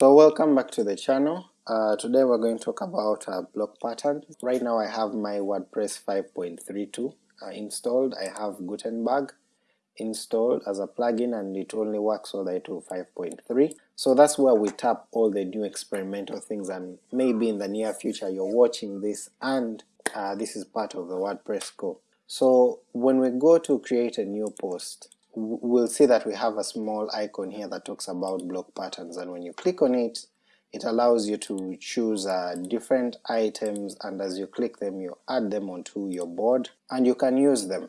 So welcome back to the channel. Uh, today we're going to talk about uh, block patterns. Right now I have my WordPress 5.32 uh, installed. I have Gutenberg installed as a plugin and it only works all the way to 5.3. So that's where we tap all the new experimental things and maybe in the near future you're watching this and uh, this is part of the WordPress core. So when we go to create a new post we'll see that we have a small icon here that talks about block patterns and when you click on it it allows you to choose uh, different items and as you click them you add them onto your board and you can use them.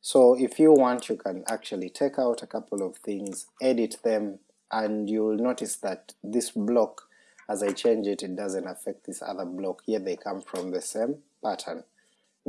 So if you want you can actually take out a couple of things, edit them, and you'll notice that this block as I change it it doesn't affect this other block, yet they come from the same pattern.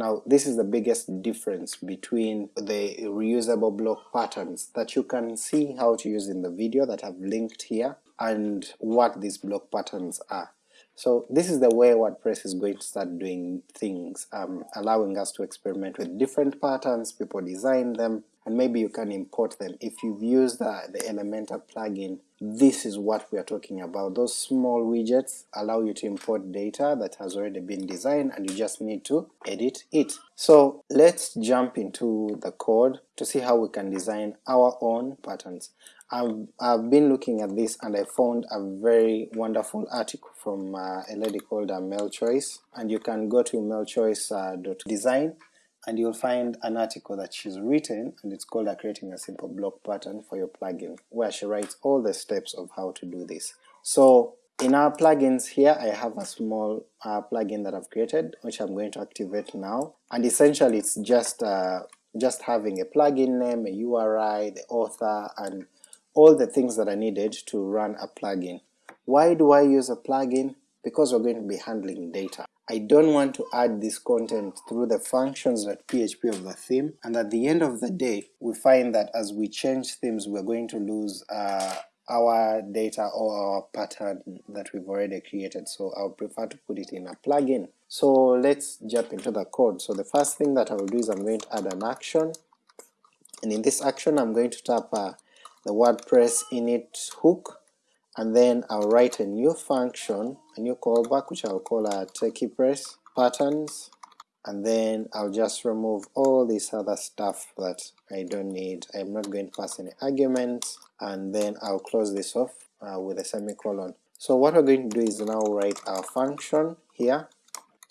Now this is the biggest difference between the reusable block patterns that you can see how to use in the video that I've linked here and what these block patterns are. So this is the way WordPress is going to start doing things, um, allowing us to experiment with different patterns, people design them, and maybe you can import them. If you've used the, the Elementor plugin, this is what we are talking about. Those small widgets allow you to import data that has already been designed and you just need to edit it. So let's jump into the code to see how we can design our own patterns. I've, I've been looking at this and I found a very wonderful article from uh, a lady called uh, Mel Choyce, and you can go to melchoyce.design uh, and you'll find an article that she's written and it's called creating a simple block pattern for your plugin where she writes all the steps of how to do this. So in our plugins here I have a small uh, plugin that I've created which I'm going to activate now and essentially it's just uh, just having a plugin name, a URI, the author, and all the things that are needed to run a plugin. Why do I use a plugin? Because we're going to be handling data. I don't want to add this content through the functions.php of the theme, and at the end of the day, we find that as we change themes, we're going to lose uh, our data or our pattern that we've already created, so I'll prefer to put it in a plugin. So let's jump into the code. So the first thing that I will do is I'm going to add an action, and in this action I'm going to tap uh, the WordPress init hook, and then I'll write a new function, a new callback which I'll call a techie press patterns, and then I'll just remove all this other stuff that I don't need. I'm not going to pass any arguments, and then I'll close this off uh, with a semicolon. So what we're going to do is now write our function here,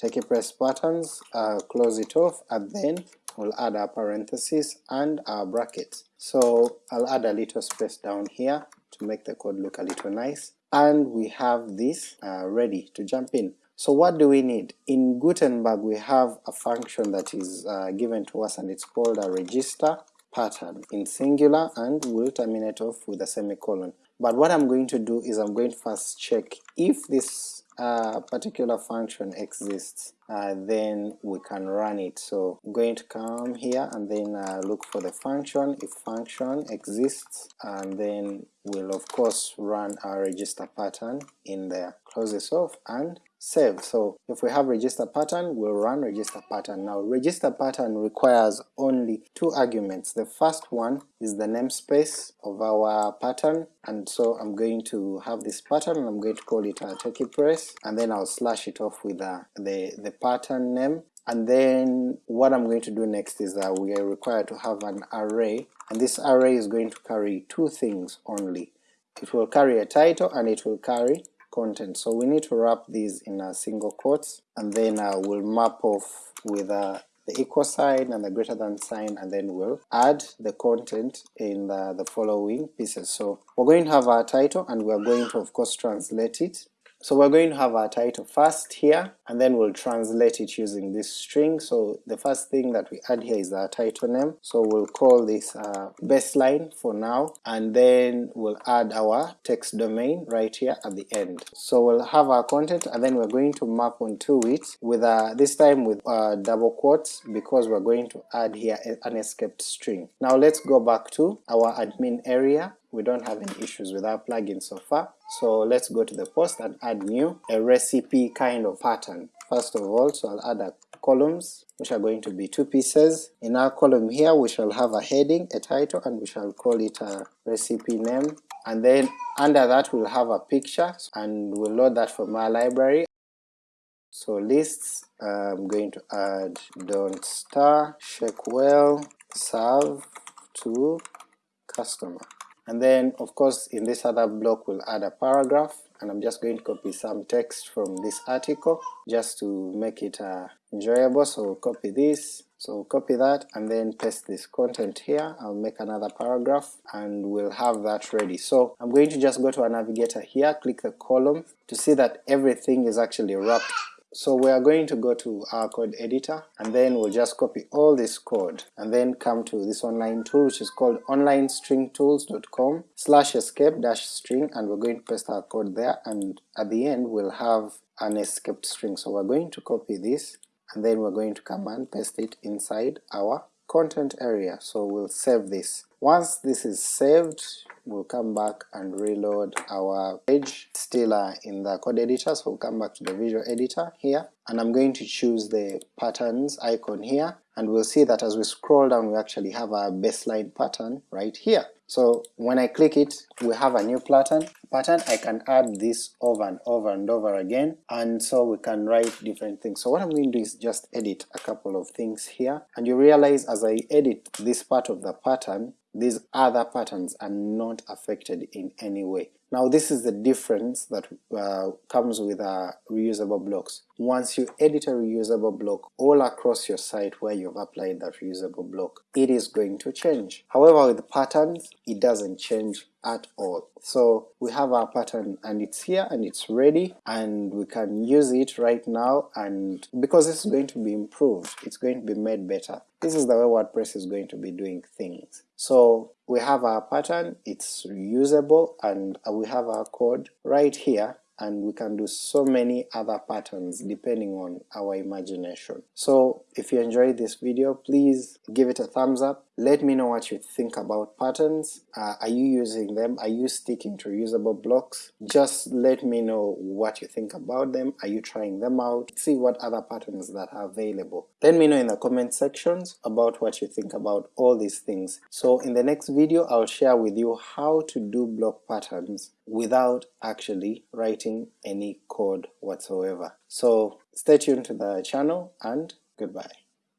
techie press patterns, uh, close it off, and then we'll add our parentheses and our brackets. So I'll add a little space down here to make the code look a little nice, and we have this uh, ready to jump in. So what do we need? In Gutenberg we have a function that is uh, given to us and it's called a register pattern in singular and will terminate off with a semicolon. But what I'm going to do is I'm going to first check if this uh, particular function exists, uh, then we can run it. So I'm going to come here and then uh, look for the function, if function exists, and then we'll of course run our register pattern in there. Close this off and save. So if we have register pattern, we'll run register pattern. Now register pattern requires only two arguments. The first one is the namespace of our pattern, and so I'm going to have this pattern and I'm going to call it a techie press, and then I'll slash it off with uh, the, the pattern name, and then what I'm going to do next is that we are required to have an array, and this array is going to carry two things only. It will carry a title and it will carry content. So we need to wrap these in a single quotes, and then uh, we'll map off with uh, the equal sign and the greater than sign, and then we'll add the content in the, the following pieces. So we're going to have our title, and we're going to of course translate it so we're going to have our title first here, and then we'll translate it using this string. So the first thing that we add here is our title name, so we'll call this uh, baseline for now, and then we'll add our text domain right here at the end. So we'll have our content, and then we're going to map onto it with uh, this time with uh, double quotes because we're going to add here an escaped string. Now let's go back to our admin area we don't have any issues with our plugin so far. So let's go to the post and add new, a recipe kind of pattern. First of all, so I'll add a columns which are going to be two pieces. In our column here we shall have a heading, a title, and we shall call it a recipe name and then under that we'll have a picture and we'll load that from our library. So lists, I'm going to add don't star shake well serve to customer and then of course in this other block we'll add a paragraph and I'm just going to copy some text from this article just to make it uh, enjoyable, so we'll copy this, so we'll copy that and then paste this content here, I'll make another paragraph and we'll have that ready. So I'm going to just go to a navigator here, click the column to see that everything is actually wrapped so we are going to go to our code editor and then we'll just copy all this code and then come to this online tool which is called onlinestringtools.com slash escape dash string and we're going to paste our code there and at the end we'll have an escaped string. So we're going to copy this and then we're going to come and paste it inside our content area. So we'll save this. Once this is saved we'll come back and reload our page still uh, in the code editor, so we'll come back to the visual editor here, and I'm going to choose the patterns icon here, and we'll see that as we scroll down we actually have a baseline pattern right here. So when I click it, we have a new pattern. Pattern I can add this over and over and over again, and so we can write different things. So what I'm going to do is just edit a couple of things here, and you realize as I edit this part of the pattern, these other patterns are not affected in any way. Now this is the difference that uh, comes with uh, reusable blocks. Once you edit a reusable block all across your site where you've applied that reusable block, it is going to change. However with patterns, it doesn't change at all. So we have our pattern and it's here and it's ready and we can use it right now and because is going to be improved, it's going to be made better. This is the way WordPress is going to be doing things. So we have our pattern, it's reusable and we have our code right here and we can do so many other patterns depending on our imagination. So if you enjoyed this video, please give it a thumbs up, let me know what you think about patterns, uh, are you using them, are you sticking to reusable blocks? Just let me know what you think about them, are you trying them out, see what other patterns that are available. Let me know in the comment sections about what you think about all these things. So in the next video I'll share with you how to do block patterns without actually writing any code whatsoever. So stay tuned to the channel and goodbye.